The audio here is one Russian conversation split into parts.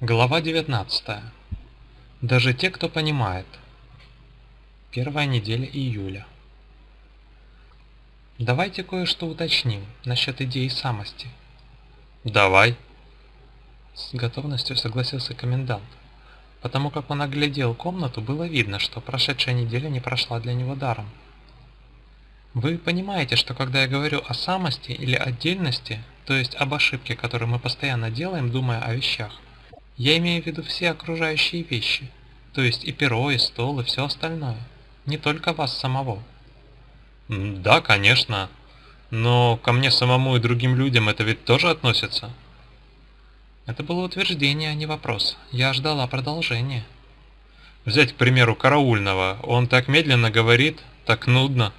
Глава 19. Даже те, кто понимает. Первая неделя июля. Давайте кое-что уточним насчет идеи самости. Давай. С готовностью согласился комендант. Потому как он оглядел комнату, было видно, что прошедшая неделя не прошла для него даром. Вы понимаете, что когда я говорю о самости или отдельности, то есть об ошибке, которую мы постоянно делаем, думая о вещах, я имею в виду все окружающие вещи, то есть и перо, и стол, и все остальное, не только вас самого. Да, конечно, но ко мне самому и другим людям это ведь тоже относится. Это было утверждение, а не вопрос. Я ждала продолжения. Взять, к примеру, караульного. Он так медленно говорит, так нудно.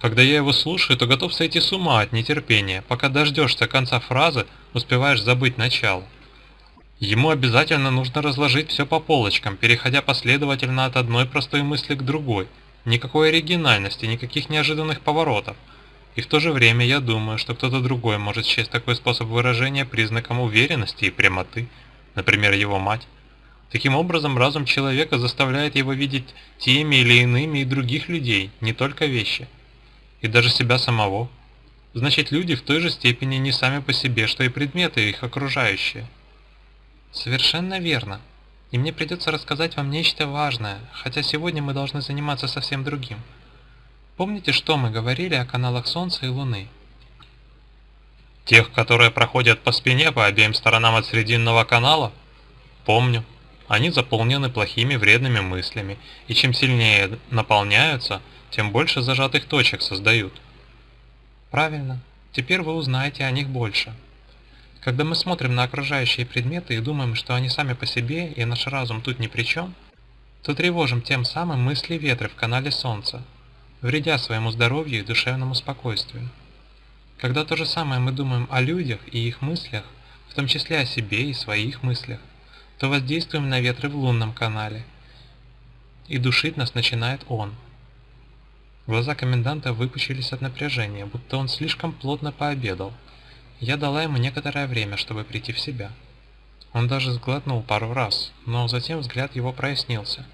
Когда я его слушаю, то готов сойти с ума от нетерпения. Пока дождешься конца фразы, успеваешь забыть начало. Ему обязательно нужно разложить все по полочкам, переходя последовательно от одной простой мысли к другой. Никакой оригинальности, никаких неожиданных поворотов. И в то же время я думаю, что кто-то другой может счесть такой способ выражения признаком уверенности и прямоты, например, его мать. Таким образом, разум человека заставляет его видеть теми или иными и других людей, не только вещи. И даже себя самого. Значит, люди в той же степени не сами по себе, что и предметы их окружающие. Совершенно верно. И мне придется рассказать вам нечто важное, хотя сегодня мы должны заниматься совсем другим. Помните, что мы говорили о каналах Солнца и Луны? Тех, которые проходят по спине по обеим сторонам от Срединного канала? Помню. Они заполнены плохими вредными мыслями, и чем сильнее наполняются, тем больше зажатых точек создают. Правильно. Теперь вы узнаете о них больше. Когда мы смотрим на окружающие предметы и думаем, что они сами по себе и наш разум тут ни при чем, то тревожим тем самым мысли ветры в канале Солнца, вредя своему здоровью и душевному спокойствию. Когда то же самое мы думаем о людях и их мыслях, в том числе о себе и своих мыслях, то воздействуем на ветры в лунном канале, и душить нас начинает он. Глаза коменданта выпучились от напряжения, будто он слишком плотно пообедал – я дала ему некоторое время, чтобы прийти в себя. Он даже сглотнул пару раз, но затем взгляд его прояснился.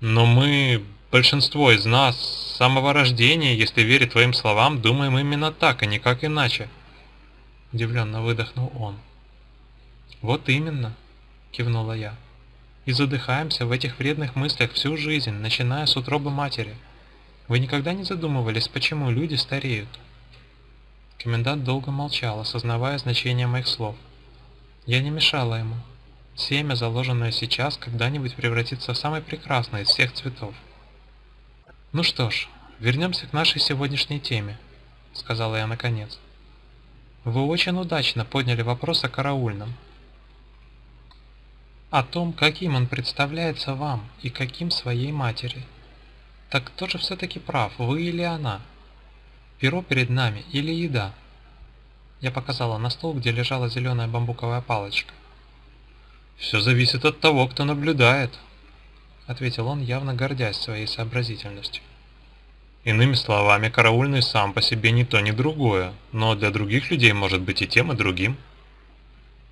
«Но мы, большинство из нас, с самого рождения, если верить твоим словам, думаем именно так, а никак иначе», — удивленно выдохнул он. «Вот именно», — кивнула я. «И задыхаемся в этих вредных мыслях всю жизнь, начиная с утробы матери. Вы никогда не задумывались, почему люди стареют?» Комендант долго молчал, осознавая значение моих слов. Я не мешала ему. Семя, заложенное сейчас, когда-нибудь превратится в самый прекрасный из всех цветов. «Ну что ж, вернемся к нашей сегодняшней теме», — сказала я наконец. «Вы очень удачно подняли вопрос о караульном. О том, каким он представляется вам и каким своей матери. Так кто же все-таки прав, вы или она?» Перо перед нами или еда?» Я показала на стол, где лежала зеленая бамбуковая палочка. «Все зависит от того, кто наблюдает», — ответил он, явно гордясь своей сообразительностью. Иными словами, караульный сам по себе ни то, ни другое, но для других людей может быть и тем, и другим.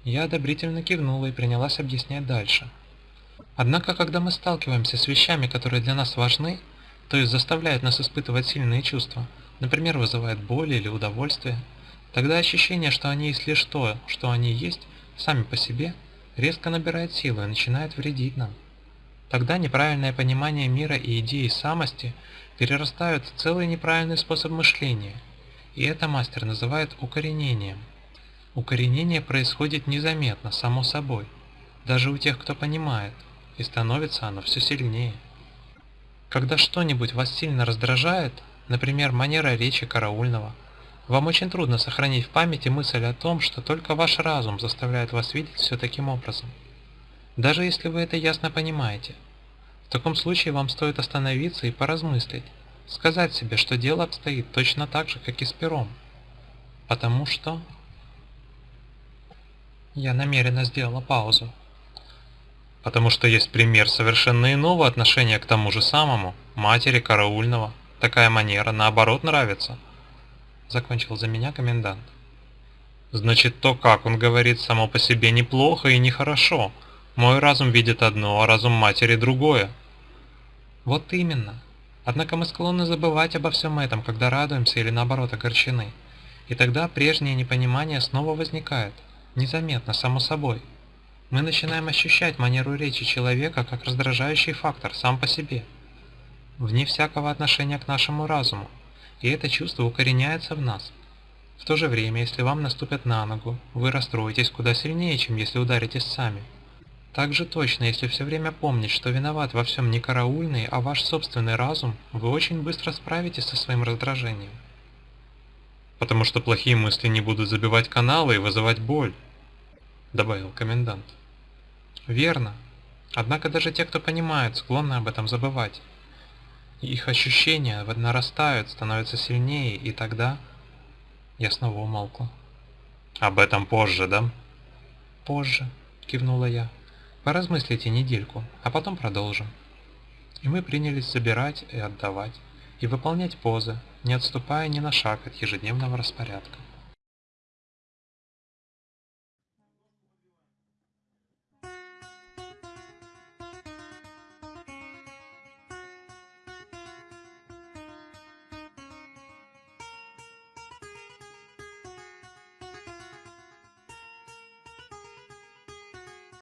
Я одобрительно кивнула и принялась объяснять дальше. Однако, когда мы сталкиваемся с вещами, которые для нас важны, то есть заставляют нас испытывать сильные чувства, например, вызывает боль или удовольствие, тогда ощущение, что они есть лишь то, что они есть, сами по себе, резко набирает силу и начинает вредить нам. Тогда неправильное понимание мира и идеи самости перерастают в целый неправильный способ мышления, и это мастер называет укоренением. Укоренение происходит незаметно, само собой, даже у тех, кто понимает, и становится оно все сильнее. Когда что-нибудь вас сильно раздражает, например, манера речи караульного. Вам очень трудно сохранить в памяти мысль о том, что только ваш разум заставляет вас видеть все таким образом. Даже если вы это ясно понимаете. В таком случае вам стоит остановиться и поразмыслить, сказать себе, что дело обстоит точно так же, как и с пером. Потому что... Я намеренно сделала паузу. Потому что есть пример совершенно иного отношения к тому же самому, матери караульного. Такая манера, наоборот, нравится. Закончил за меня комендант. Значит, то, как он говорит, само по себе неплохо и нехорошо. Мой разум видит одно, а разум матери другое. Вот именно. Однако мы склонны забывать обо всем этом, когда радуемся или наоборот огорчены. И тогда прежнее непонимание снова возникает, незаметно, само собой. Мы начинаем ощущать манеру речи человека как раздражающий фактор сам по себе, вне всякого отношения к нашему разуму, и это чувство укореняется в нас. В то же время, если вам наступят на ногу, вы расстроитесь куда сильнее, чем если ударитесь сами. Так же точно, если все время помнить, что виноват во всем не караульный, а ваш собственный разум, вы очень быстро справитесь со своим раздражением. Потому что плохие мысли не будут забивать каналы и вызывать боль, добавил комендант. Верно. Однако даже те, кто понимают, склонны об этом забывать. Их ощущения нарастают, становятся сильнее, и тогда... Я снова умолкла. Об этом позже, да? Позже, кивнула я. Поразмыслите недельку, а потом продолжим. И мы принялись собирать и отдавать, и выполнять позы, не отступая ни на шаг от ежедневного распорядка.